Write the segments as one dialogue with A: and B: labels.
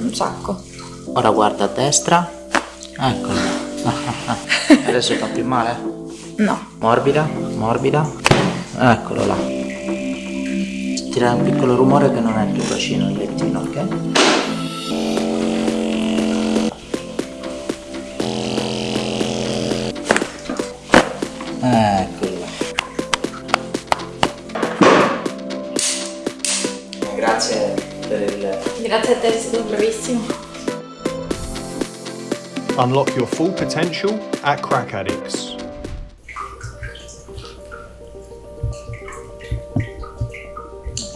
A: Un sacco.
B: Ora guarda a destra. Eccolo. Adesso fa più male?
A: No.
B: Morbida, morbida. Eccolo là. Sentirà un piccolo rumore che non è il tuo bacino, il lettino, ok? Eccolo
A: stato bravissimo.
C: Unlock your full potential at Crack Addicts.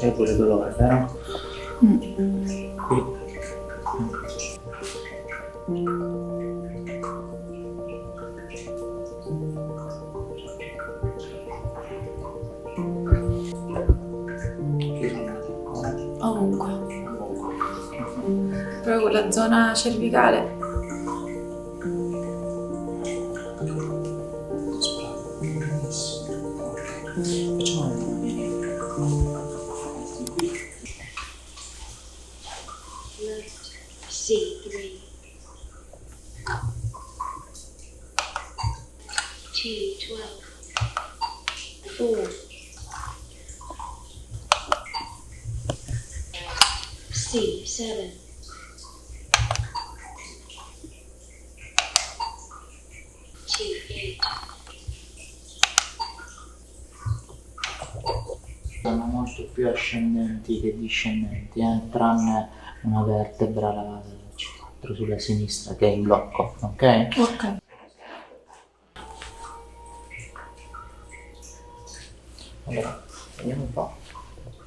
B: C'è pure dolore, vero? Qui. Qui
A: Proprio quella zona cervicale.
B: Mani.
D: C3. T12. 4. C7. T8.
B: Sono molto più ascendenti che discendenti, eh, tranne una vertebra, la C4 sulla sinistra che è in blocco, ok?
A: Ok.
B: Allora, vediamo un po'.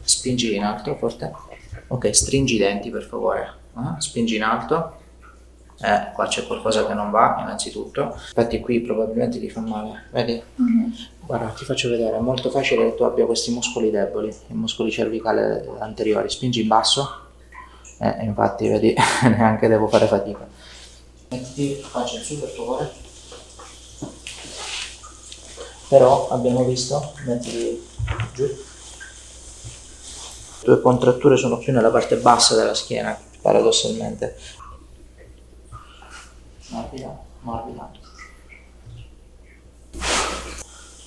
B: Spingi in alto forte. Ok, stringi i denti per favore. Ah, Spingi in alto. Eh, qua c'è qualcosa che non va, innanzitutto. Infatti qui probabilmente ti fa male, vedi? Guarda, ti faccio vedere, è molto facile che tu abbia questi muscoli deboli, i muscoli cervicali anteriori. Spingi in basso. Eh, infatti, vedi, neanche devo fare fatica. Mettiti la faccia in su per favore. Però abbiamo visto, mettiti giù. Le tue contratture sono più nella parte bassa della schiena, paradossalmente. Morbida, morbida.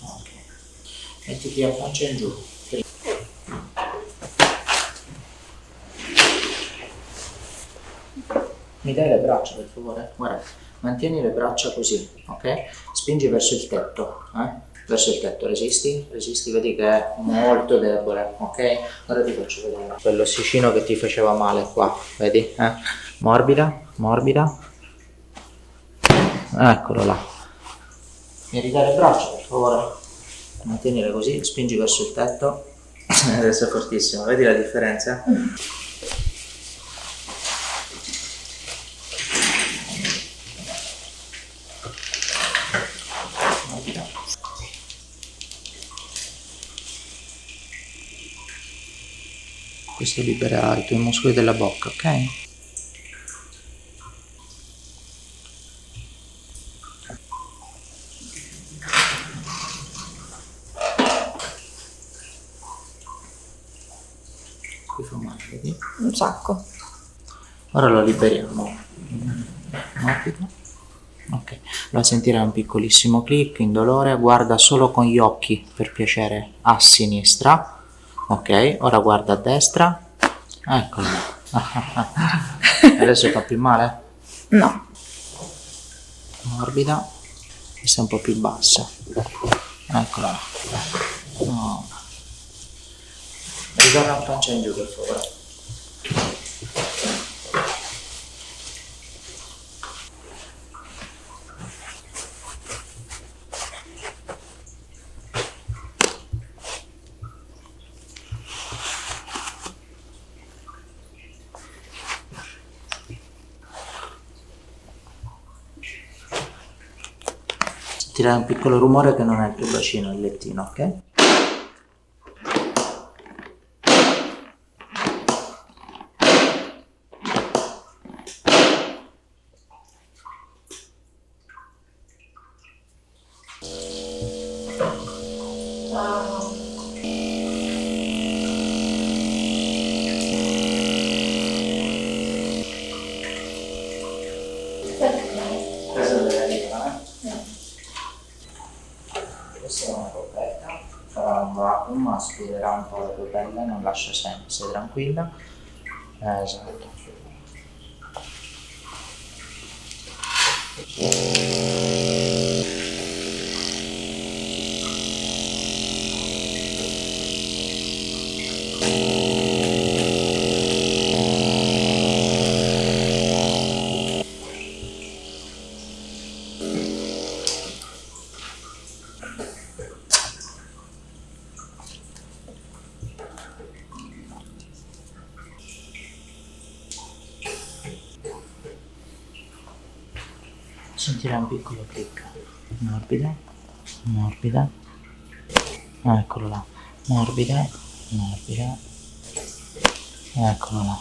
B: Ok. Mettiti a pancia in giù. Mi dai le braccia per favore? Guarda, mantieni le braccia così, ok? Spingi verso il tetto, eh? Verso il tetto, resisti? Resisti, vedi che è molto debole, ok? Ora ti faccio vedere quell'ossicino che ti faceva male qua, vedi? Eh? Morbida, morbida. Eccolo là. Mi ridai le braccia per favore? Mantienile così, spingi verso il tetto. Adesso è fortissimo, vedi la differenza? Morbida. Questo libera i tuoi muscoli della bocca, ok? Fa male, vedi?
A: Un sacco.
B: Ora lo liberiamo. Morbido. Ok, la sentirai un piccolissimo click, indolore, guarda solo con gli occhi per piacere a sinistra. Ok, ora guarda a destra. Eccolo. Adesso fa più male?
A: No.
B: Morbida. Questa è un po' più bassa. Eccola. No. Ritorna a pancia in giù per favore. Sentirai un piccolo rumore che non è il tuo bacino, il lettino, ok? Aspirerà un po' la tua pelle, non lascia segni, stai tranquilla. Eh, esatto. Sentirai un piccolo click. Morbida, morbida. Ah, eccolo là. Morbida, morbida. Eccolo là.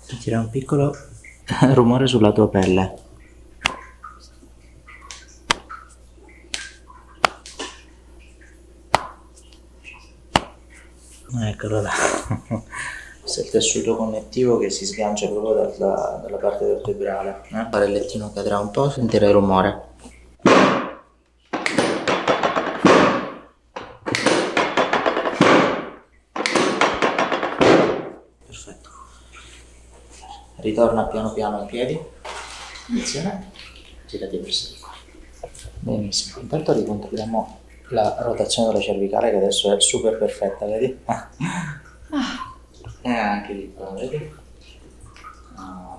B: Sentirai un piccolo rumore sulla tua pelle. Eccolo là. Questo è il tessuto connettivo che si sgancia proprio dalla, dalla parte vertebrale. Eh? Il parellettino cadrà un po', sentirai il rumore. Perfetto. Ritorna piano piano in piedi. Attenzione. Girati verso di qua. Benissimo. Intanto ricontrolliamo la rotazione della cervicale che adesso è super perfetta, vedi? E anche lì, qua, vedi? Ah.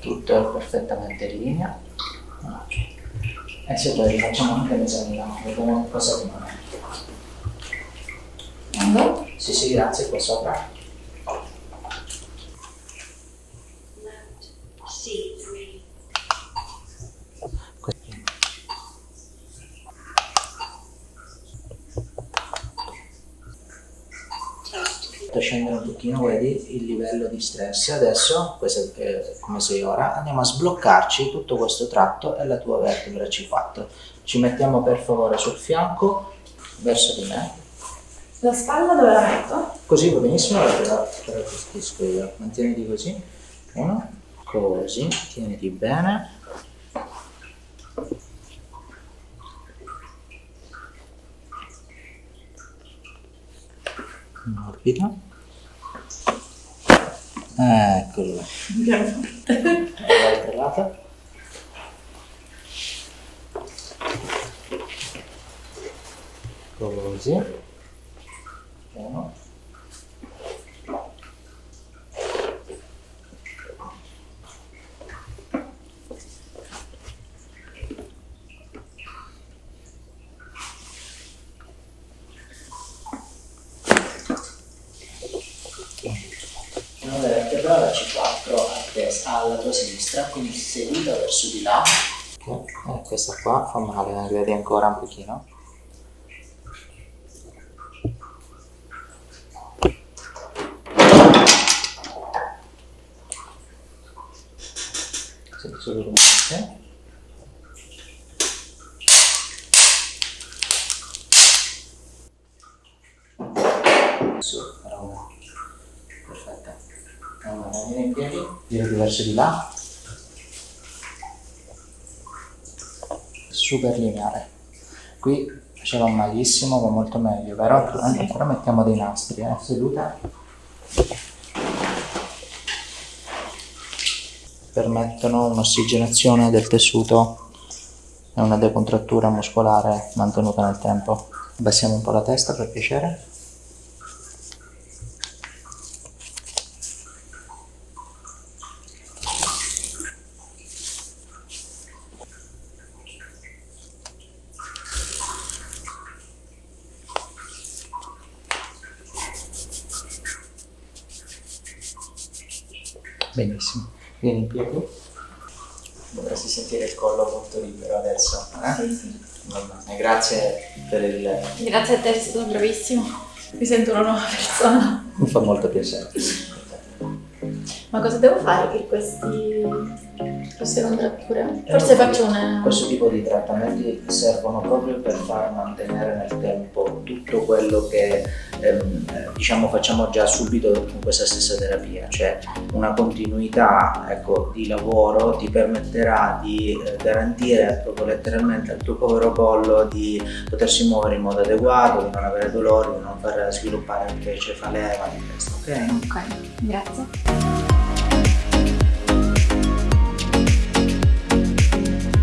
B: Tutto è perfettamente in linea. Ok. E se poi rifacciamo anche l'esamino, vediamo cosa rimane. Sì, sì, grazie, qua sopra. Scendere un pochino, vedi il livello di stress. Adesso, questo è come sei ora, andiamo a sbloccarci tutto questo tratto e la tua vertebra C4. Ci mettiamo per favore sul fianco, verso di me.
A: La spalla dove la metto?
B: Così va benissimo, la, gestisco io. Mantieniti così. Uno, così, tieniti bene. Eccolo là. Dall'altra lato. Così. Uno. Una vertebra, la C4 a testa, alla tua sinistra, quindi seduta verso di là. Ok, eh, questa qua fa male, eh, vedi ancora un pochino. Su, bravo. Perfetto. Allora, vieni in piedi, girati verso di là. Super lineare. Qui faceva malissimo, va molto meglio, vero? Eh, Però mettiamo dei nastri, eh, seduta. Permettono un'ossigenazione del tessuto e una decontrattura muscolare mantenuta nel tempo. Abbassiamo un po' la testa per piacere. Benissimo. Vieni in piedi. Dovresti sentire il collo molto libero adesso. Eh?
A: Sì, sì.
B: Grazie per il...
A: Grazie a te, sei stato bravissimo. Mi sento una nuova persona.
B: Mi fa molto piacere.
A: Ma cosa devo fare che questi... queste contratture? Forse faccio una...
B: Questo tipo di trattamenti servono proprio per far mantenere nel tempo tutto quello che ehm, eh, diciamo facciamo già subito con questa stessa terapia, cioè una continuità ecco, di lavoro ti permetterà di eh, garantire proprio letteralmente al tuo povero collo di potersi muovere in modo adeguato, di non avere dolori, di non far sviluppare invece falema di questo, ok?
A: Ok, grazie.